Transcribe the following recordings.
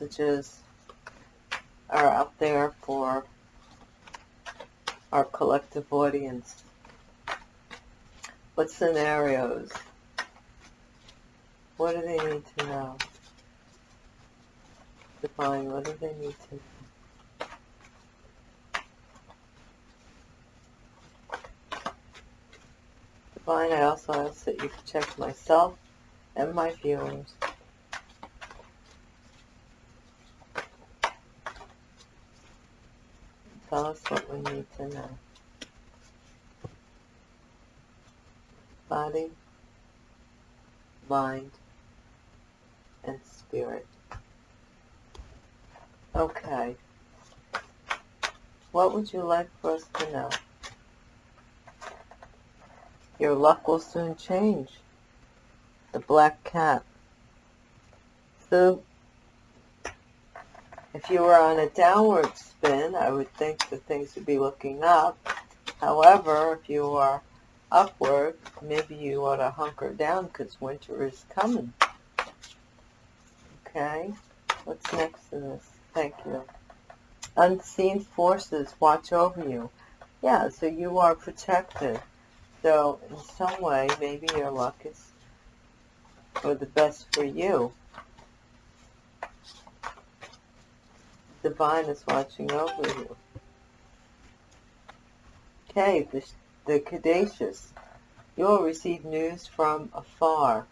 messages are out there for our collective audience. What scenarios? What do they need to know? Divine, what do they need to know? Divine, I also ask that you protect myself and my viewers. Tell us what we need to know. Body, mind, and spirit. Okay. What would you like for us to know? Your luck will soon change. The black cat. So, if you were on a downward spin, I would think that things would be looking up. However, if you are upward, maybe you ought to hunker down because winter is coming. Okay, what's next in this? Thank you. Unseen forces watch over you. Yeah, so you are protected. So in some way, maybe your luck is for the best for you. Divine is watching over you. Okay, the, the Caduceus. You will receive news from afar.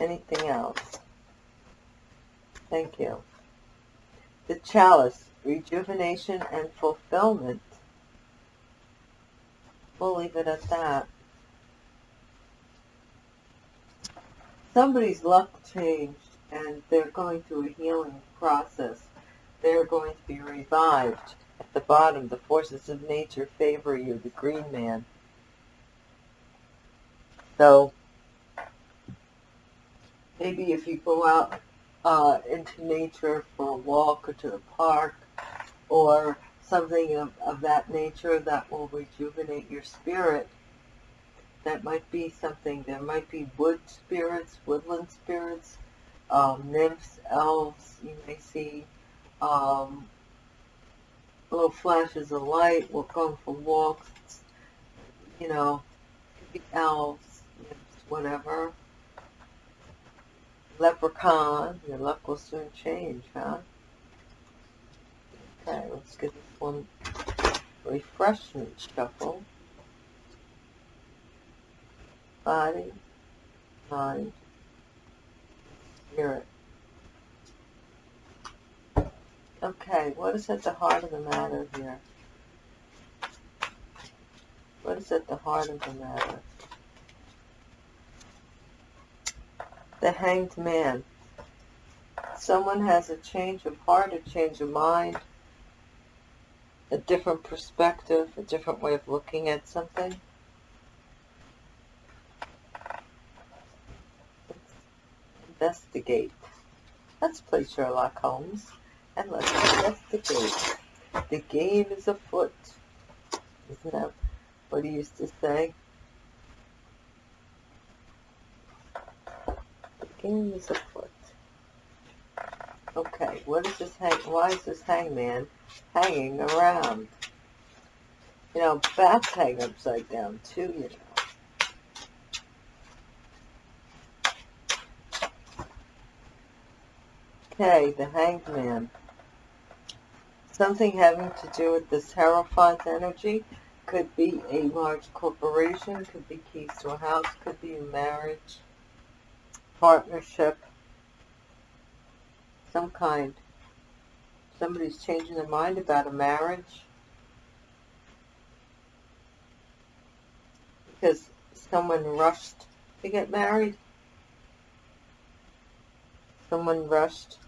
Anything else? Thank you. The Chalice rejuvenation and fulfillment. We'll leave it at that. Somebody's luck changed and they're going through a healing process. They're going to be revived. At the bottom, the forces of nature favor you, the green man. So, maybe if you go out uh, into nature for a walk or to the park, or something of, of that nature that will rejuvenate your spirit. That might be something, there might be wood spirits, woodland spirits, um, nymphs, elves, you may see um, little flashes of light, we're going for walks, you know, elves, nymphs, whatever. Leprechaun, your luck will soon change, huh? Okay, let's give this one refreshment shuffle. Body, mind, spirit. Okay, what is at the heart of the matter here? What is at the heart of the matter? The Hanged Man. Someone has a change of heart, a change of mind, a different perspective, a different way of looking at something. Investigate. Let's play Sherlock Holmes and let's investigate. The game is afoot. Isn't that what he used to say? The game is afoot. Okay, what is this hang? Why is this hangman hanging around? You know, bats hang upside down too. You know. Okay, the hanged man. Something having to do with this Hierophant energy. Could be a large corporation, could be keys to a house, could be a marriage, partnership, some kind. Somebody's changing their mind about a marriage. Because someone rushed to get married. Someone rushed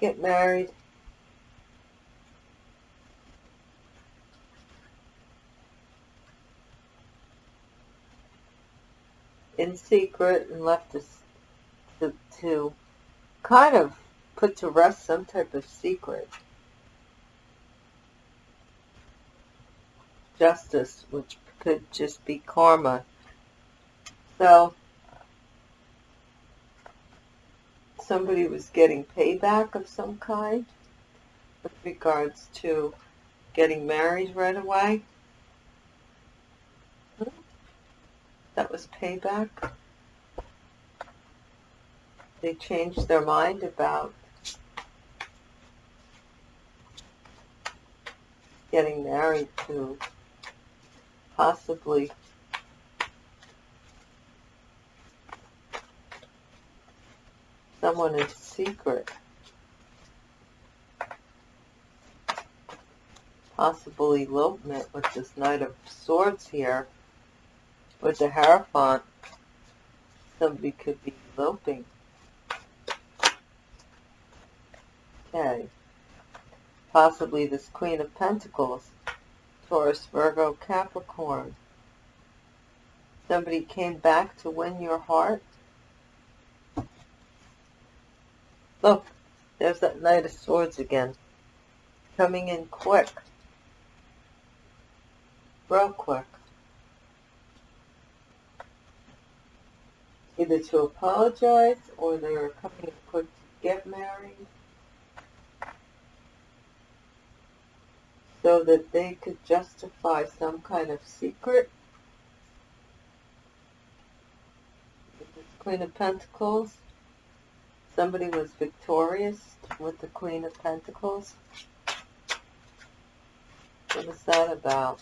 get married. in secret and left us to, to kind of put to rest some type of secret. Justice, which could just be karma. So, somebody was getting payback of some kind with regards to getting married right away. That was payback. They changed their mind about getting married to possibly someone in secret. Possible elopement with this Knight of Swords here. With the Hierophant, somebody could be eloping. Okay. Possibly this Queen of Pentacles. Taurus, Virgo, Capricorn. Somebody came back to win your heart. Look, there's that Knight of Swords again. Coming in quick. Real quick. Either to apologize or they're coming in quick to get married. So that they could justify some kind of secret. Queen of Pentacles somebody was victorious with the Queen of Pentacles. What was that about?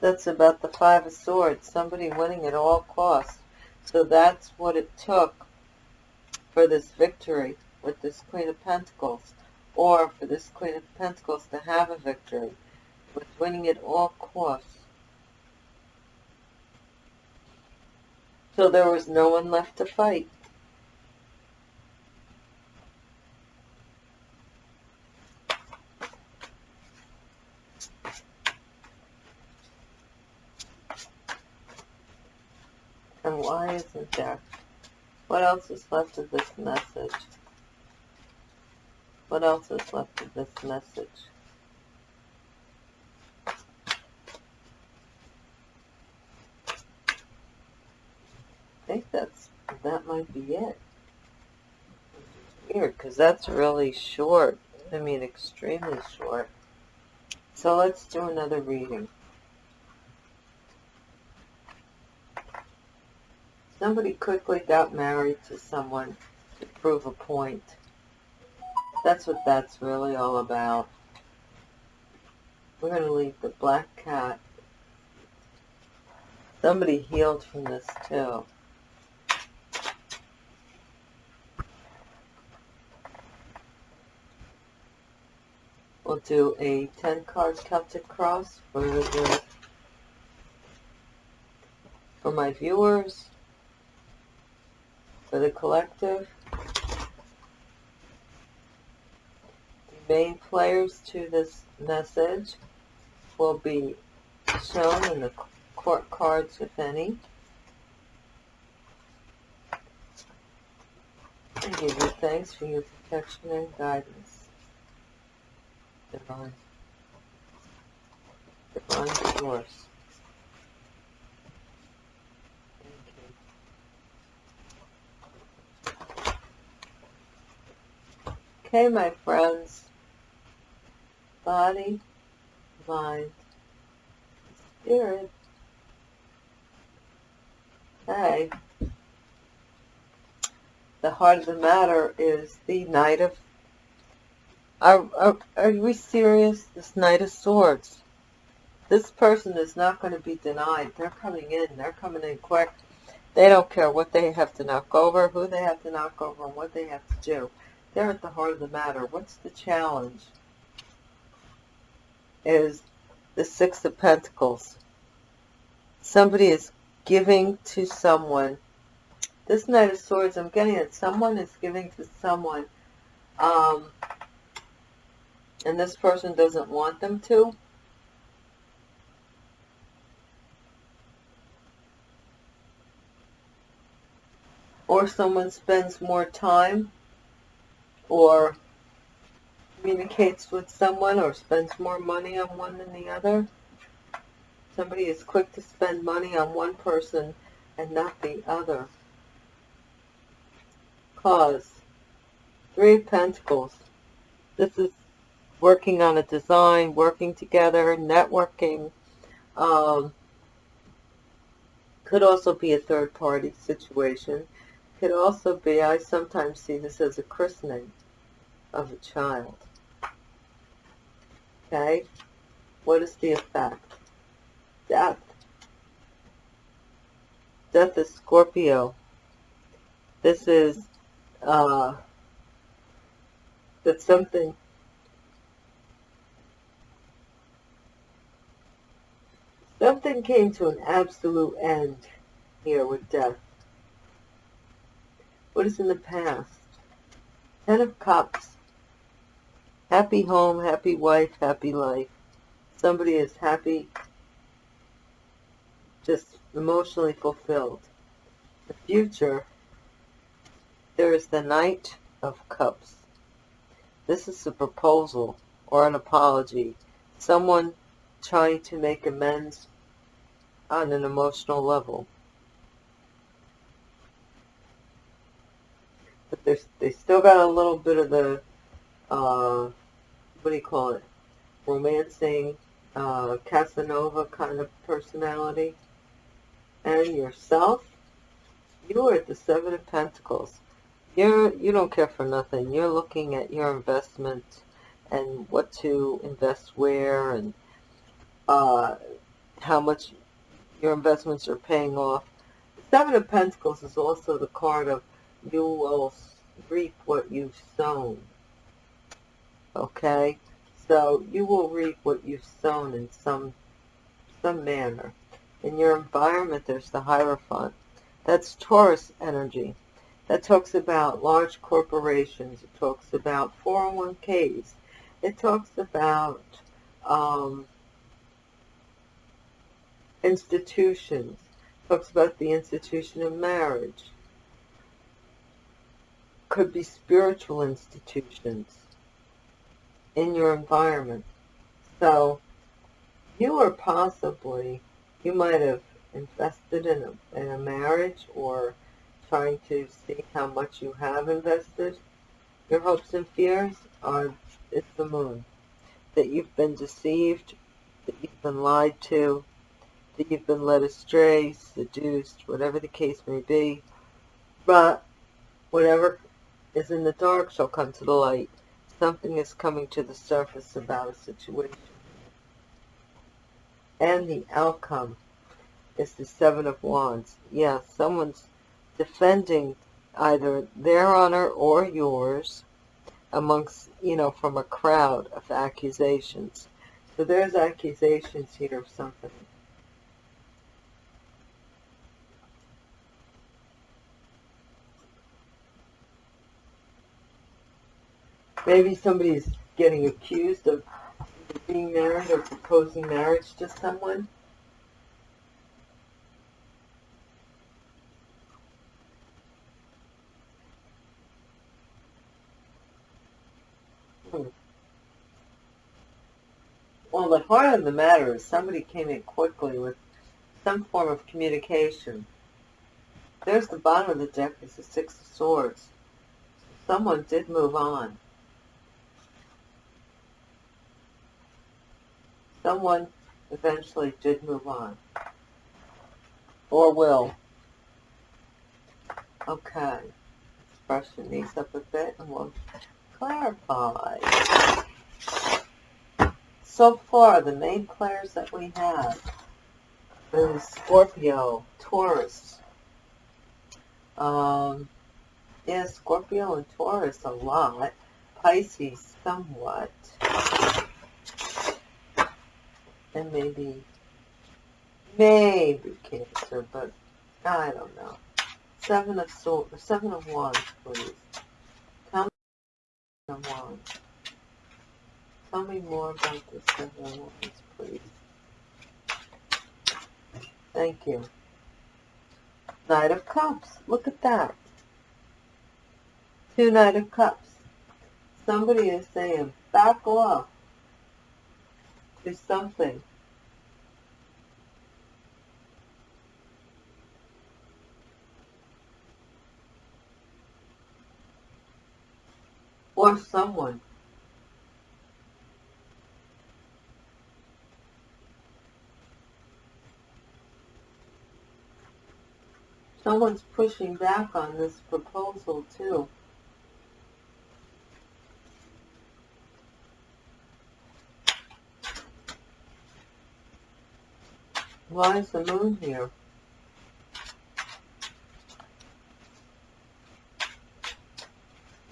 That's about the Five of Swords, somebody winning at all costs. So that's what it took for this victory with this Queen of Pentacles, or for this Queen of Pentacles to have a victory, with winning at all costs. So there was no one left to fight. And why isn't there? What else is left of this message? What else is left of this message? Think that's that might be it. Weird, because that's really short. I mean, extremely short. So let's do another reading. Somebody quickly got married to someone to prove a point. That's what that's really all about. We're going to leave the black cat. Somebody healed from this too. We'll do a 10 card Celtic cross for the for my viewers, for the collective. The main players to this message will be shown in the court cards, if any. And give you thanks for your protection and guidance divine, divine source. Okay, my friends, body, mind, spirit. Okay. The heart of the matter is the Knight of are, are, are we serious? This Knight of Swords. This person is not going to be denied. They're coming in. They're coming in quick. They don't care what they have to knock over, who they have to knock over, and what they have to do. They're at the heart of the matter. What's the challenge? Is the Six of Pentacles. Somebody is giving to someone. This Knight of Swords, I'm getting it. Someone is giving to someone um, and this person doesn't want them to, or someone spends more time or communicates with someone or spends more money on one than the other. Somebody is quick to spend money on one person and not the other. Cause. Three Pentacles. This is working on a design, working together, networking. Um, could also be a third party situation. Could also be, I sometimes see this as a christening of a child. Okay? What is the effect? Death. Death is Scorpio. This is uh, that something something came to an absolute end here with death. What is in the past? Ten of Cups. Happy home, happy wife, happy life. Somebody is happy, just emotionally fulfilled. The future, there is the Knight of Cups. This is a proposal or an apology. Someone trying to make amends on an emotional level. But there's, they still got a little bit of the uh, what do you call it, romancing, uh, Casanova kind of personality. And yourself, you are at the Seven of Pentacles. You're, you don't care for nothing. You're looking at your investment and what to invest where and uh, how much your investments are paying off. The Seven of Pentacles is also the card of you will reap what you've sown okay? So you will reap what you've sown in some, some manner. In your environment, there's the Hierophant. That's Taurus energy. That talks about large corporations. It talks about 401ks. It talks about um, institutions. Talks about the institution of marriage. Could be spiritual institutions in your environment. So you are possibly, you might have invested in a, in a marriage or trying to see how much you have invested. Your hopes and fears are, it's the moon. That you've been deceived, that you've been lied to, you've been led astray, seduced, whatever the case may be. But whatever is in the dark shall come to the light something is coming to the surface about a situation. And the outcome is the Seven of Wands. Yeah, someone's defending either their honor or yours amongst, you know, from a crowd of accusations. So there's accusations here of something. Maybe somebody's getting accused of being married or proposing marriage to someone. Hmm. Well, the heart of the matter is somebody came in quickly with some form of communication. There's the bottom of the deck is the Six of Swords. Someone did move on. Someone eventually did move on. Or will. Okay. Let's brushing these up a bit and we'll clarify. So far, the main players that we have is Scorpio, Taurus. Um, yeah, Scorpio and Taurus a lot. Pisces somewhat and maybe, maybe Cancer, but I don't know. Seven of Swords, Seven of Wands, please. Tell me of Wands. Tell me more about the Seven of Wands, please. Thank you. Knight of Cups. Look at that. Two Knight of Cups. Somebody is saying, back off. Do something. Or someone. Someone's pushing back on this proposal too. Why is the moon here?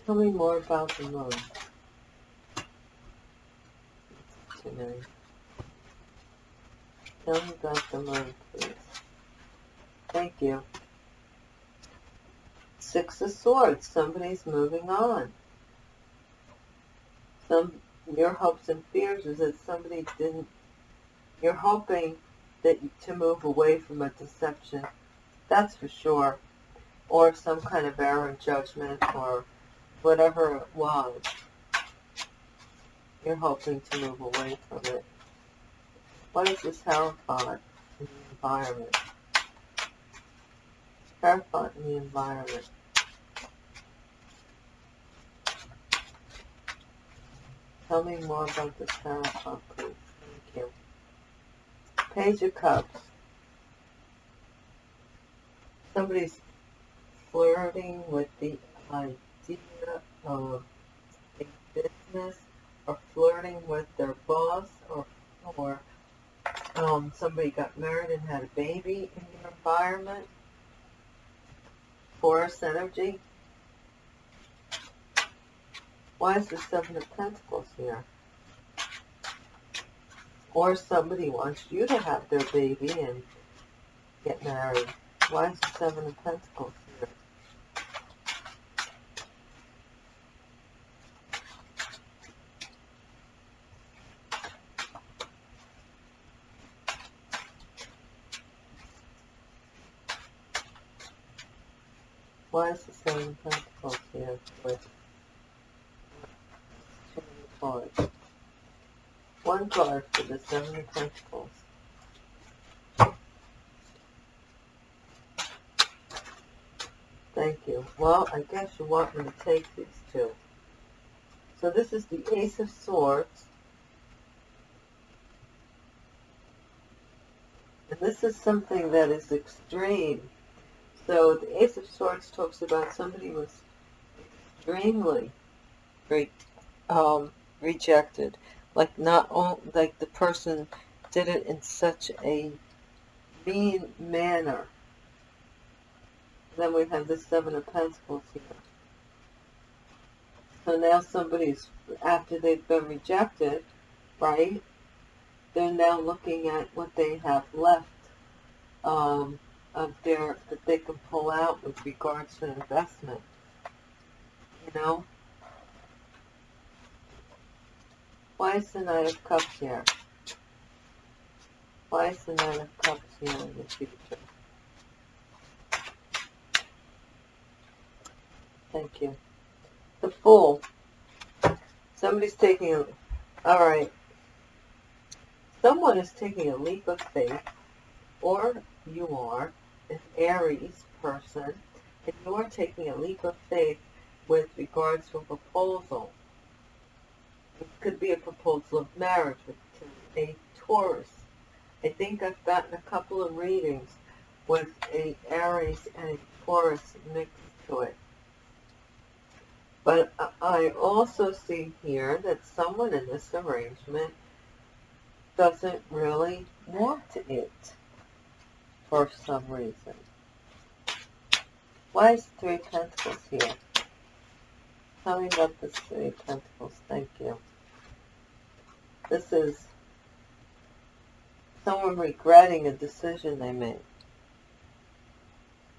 Tell me more about the moon. Tonight. Tell me about the moon, please. Thank you. Six of Swords. Somebody's moving on. Some your hopes and fears is that somebody didn't. You're hoping that to move away from a deception. That's for sure. Or some kind of error in judgment or whatever it was. You're hoping to move away from it. What is this Hierophant in the environment? Hierophant in the environment. Tell me more about this Hierophant, please. Page of Cups. Somebody's flirting with the idea of a business or flirting with their boss or or um, somebody got married and had a baby in your environment. Force energy. Why is the Seven of Pentacles here? Or somebody wants you to have their baby and get married. Why is the Seven of Pentacles here? Why is the Seven of Pentacles here with two cards. One card for the Seven of Pentacles. Thank you. Well, I guess you want me to take these two. So this is the Ace of Swords. And this is something that is extreme. So the Ace of Swords talks about somebody was extremely great um, rejected. Like not all, like the person did it in such a mean manner. Then we have the Seven of Pentacles here. So now somebody's, after they've been rejected, right, they're now looking at what they have left um, of their, that they can pull out with regards to investment. You know? Why is the Knight of Cups here? Why is the Knight of Cups here in the future? Thank you. The Fool. Somebody's taking a... Alright. Someone is taking a leap of faith, or you are, an Aries person, and you are taking a leap of faith with regards to a proposal it could be a proposal of marriage with a Taurus. I think I've gotten a couple of readings with a Aries and a Taurus mixed to it. But I also see here that someone in this arrangement doesn't really want it for some reason. Why is Three Pentacles here? Tell me about the Three Pentacles. Thank you. This is someone regretting a decision they made.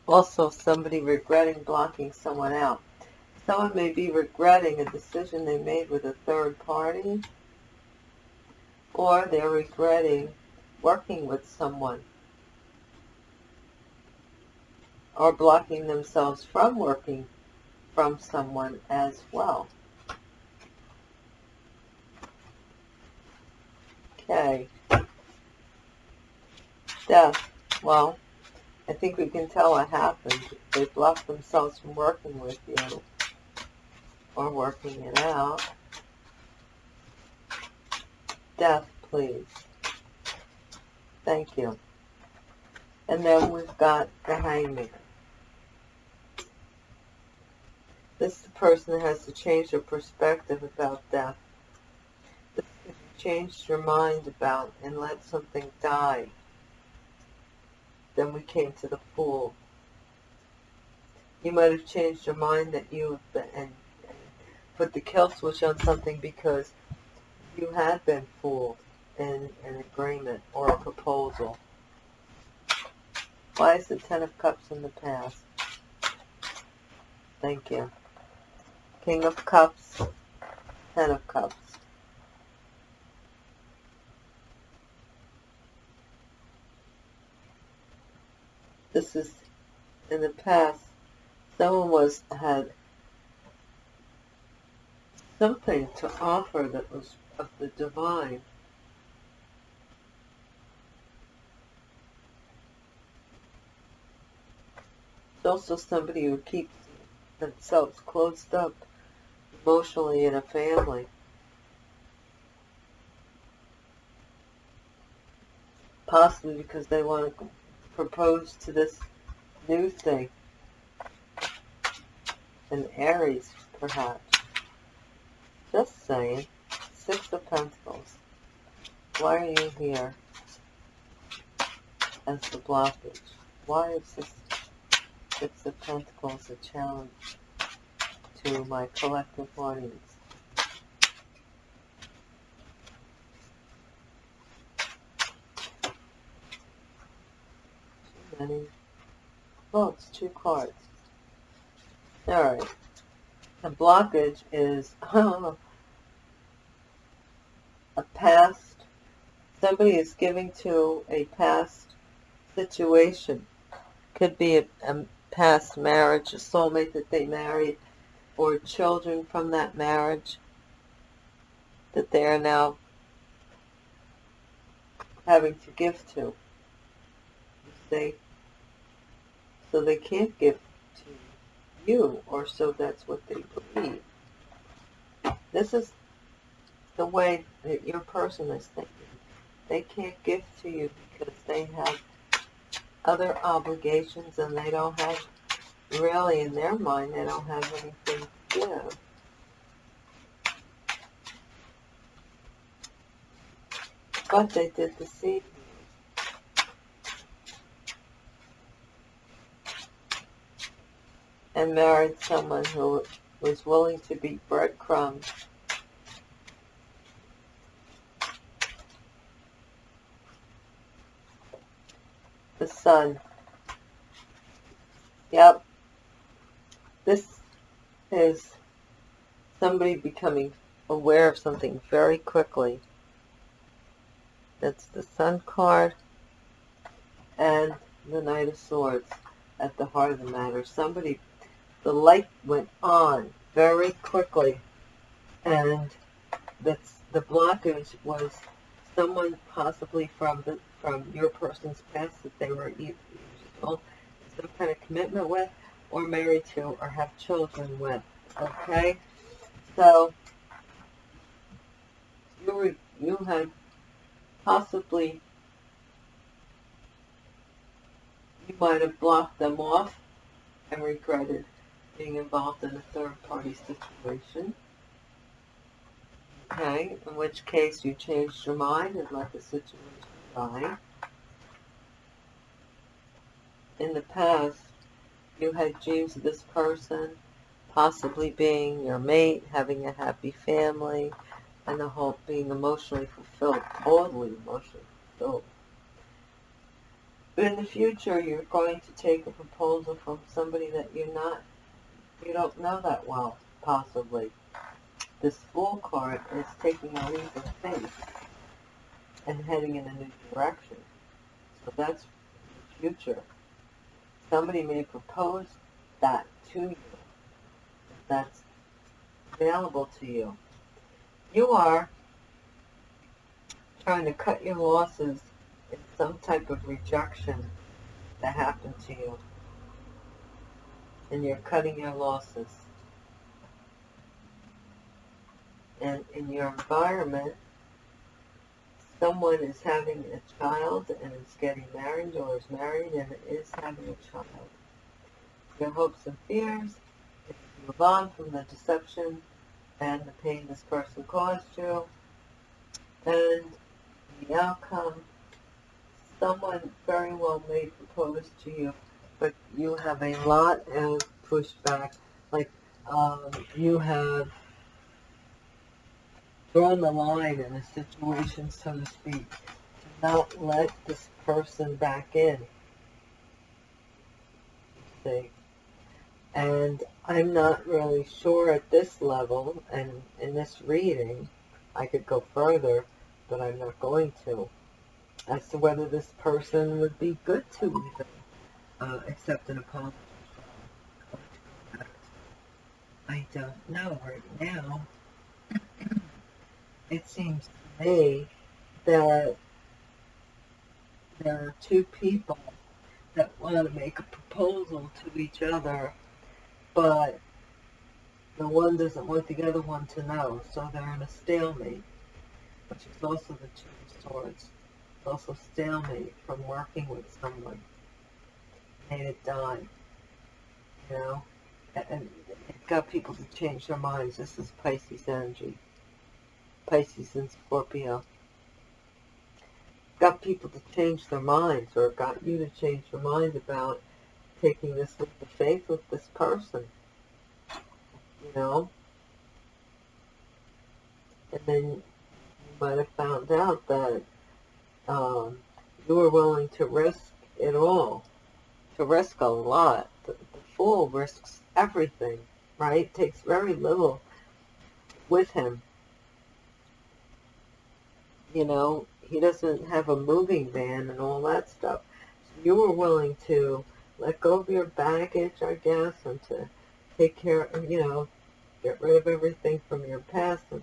Also, somebody regretting blocking someone out. Someone may be regretting a decision they made with a third party, or they're regretting working with someone, or blocking themselves from working from someone as well. Okay. Death. Well, I think we can tell what happened. They blocked themselves from working with you or working it out. Death, please. Thank you. And then we've got the hangman. This person has to change their perspective about death. This if you changed your mind about and let something die. Then we came to the fool. You might have changed your mind that you have been, and put the kill switch on something because you had been fooled in an agreement or a proposal. Why is the Ten of Cups in the past? Thank you. King of Cups, Ten of Cups. This is in the past. Someone was had something to offer that was of the divine. It's also somebody who keeps themselves closed up emotionally in a family. Possibly because they want to propose to this new thing. An Aries, perhaps. Just saying. Six of Pentacles. Why are you here as the blockage? Why is this Six of Pentacles a challenge to my collective audience? Too many. Oh, it's two cards. Alright. The blockage is a past, somebody is giving to a past situation. Could be a, a past marriage, a soulmate that they married, or children from that marriage that they are now having to give to. They, so they can't give to you, or so that's what they believe. This is the way that your person is thinking. They can't give to you because they have other obligations and they don't have, really in their mind, they don't have anything to give. But they did deceive you. And married someone who was willing to be breadcrumbs the sun. Yep. This is somebody becoming aware of something very quickly. That's the sun card and the Knight of Swords at the heart of the matter. Somebody, the light went on very quickly and that's the blockage was someone possibly from the from your person's past that they were either some kind of commitment with or married to or have children with. Okay? So you you had possibly you might have blocked them off and regretted being involved in a third party situation. Okay, in which case you changed your mind and let the situation die. In the past, you had dreams of this person possibly being your mate, having a happy family, and the whole being emotionally fulfilled, totally emotionally fulfilled. In the future, you're going to take a proposal from somebody that you're not, you don't know that well, possibly this Fool card is taking a leap of faith and heading in a new direction. So that's the future. Somebody may propose that to you that's available to you. You are trying to cut your losses in some type of rejection that happened to you. And you're cutting your losses. And in your environment, someone is having a child and is getting married or is married and is having a child. Your hopes and fears, if you move on from the deception and the pain this person caused you, and the outcome, someone very well may propose to you, but you have a lot of pushback. Like, um, you have drawn the line in a situation, so to speak, to not let this person back in. See? And I'm not really sure at this level, and in this reading, I could go further, but I'm not going to, as to whether this person would be good to even uh, accept an apology. I don't know right now it seems to me that there are two people that want to make a proposal to each other, but the one doesn't want the other one to know, so they're in a stalemate, which is also the Two of Swords. It's also stalemate from working with someone. Made it die. You know? And it got people to change their minds. This is Pisces energy. Pisces and Scorpio. Got people to change their minds or got you to change your mind about taking this leap of faith with this person. You know? And then you might have found out that um, you were willing to risk it all. To risk a lot. The, the fool risks everything, right? Takes very little with him you know, he doesn't have a moving van and all that stuff. So you were willing to let go of your baggage, I guess, and to take care, you know, get rid of everything from your past and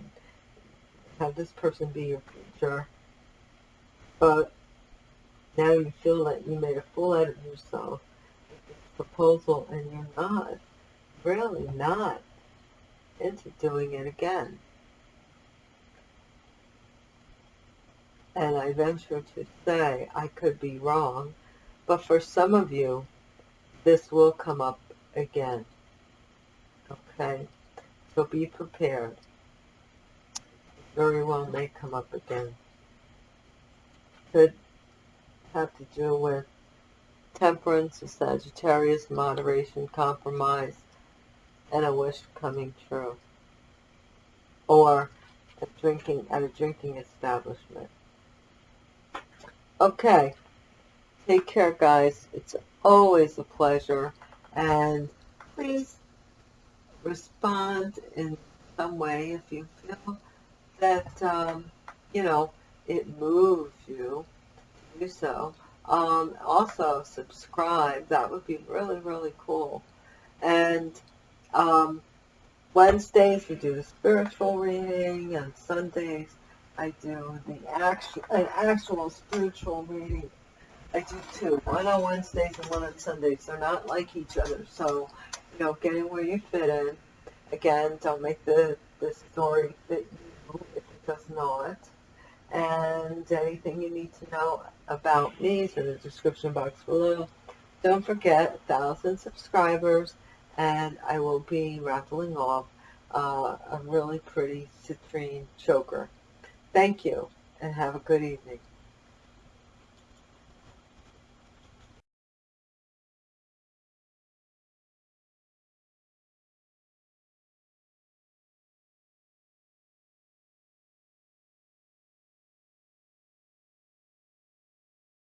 have this person be your future. But now you feel that you made a fool out of yourself with this proposal and you're not, really not into doing it again. And I venture to say I could be wrong, but for some of you, this will come up again. Okay? So be prepared. Very well may come up again. Could have to do with temperance, a Sagittarius, moderation, compromise, and a wish coming true. Or a drinking at a drinking establishment. Okay. Take care, guys. It's always a pleasure. And please respond in some way if you feel that, um, you know, it moves you to do so. Um, also, subscribe. That would be really, really cool. And um, Wednesdays, we do the spiritual reading, and Sundays, I do the actual, an actual spiritual reading. I do two, one on Wednesdays and one on Sundays. They're not like each other, so you know, getting where you fit in. Again, don't make the the story fit you if it does not. And anything you need to know about me is in the description box below. Don't forget, 1,000 subscribers, and I will be raffling off uh, a really pretty citrine choker. Thank you, and have a good evening.